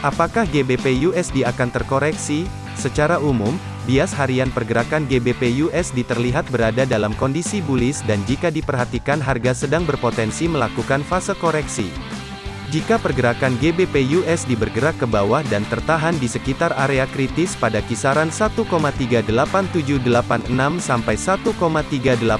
Apakah GBP USD akan terkoreksi? Secara umum, bias harian pergerakan GBP USD terlihat berada dalam kondisi bullish dan jika diperhatikan harga sedang berpotensi melakukan fase koreksi. Jika pergerakan GBP USD bergerak ke bawah dan tertahan di sekitar area kritis pada kisaran 1,38786 sampai 1,38432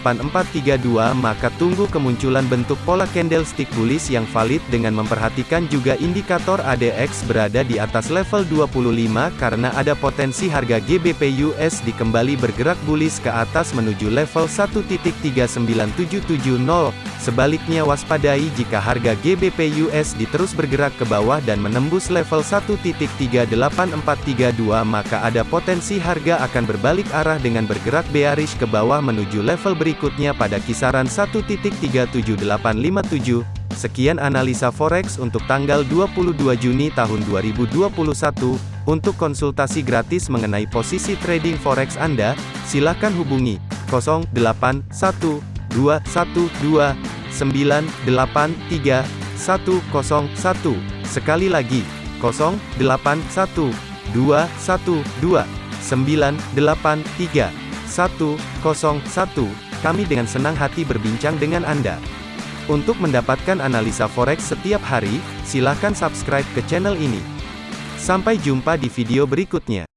maka tunggu kemunculan bentuk pola candlestick bullish yang valid dengan memperhatikan juga indikator ADX berada di atas level 25 karena ada potensi harga GBP USD kembali bergerak bullish ke atas menuju level 1.39770. Sebaliknya waspadai jika harga GBP USD terus bergerak ke bawah dan menembus level 1.38432 maka ada potensi harga akan berbalik arah dengan bergerak bearish ke bawah menuju level berikutnya pada kisaran 1.37857. Sekian analisa forex untuk tanggal 22 Juni tahun 2021. Untuk konsultasi gratis mengenai posisi trading forex Anda, silakan hubungi 081212 983 101. Sekali lagi, 081 212 983 101. Kami dengan senang hati berbincang dengan Anda. Untuk mendapatkan analisa forex setiap hari, silakan subscribe ke channel ini. Sampai jumpa di video berikutnya.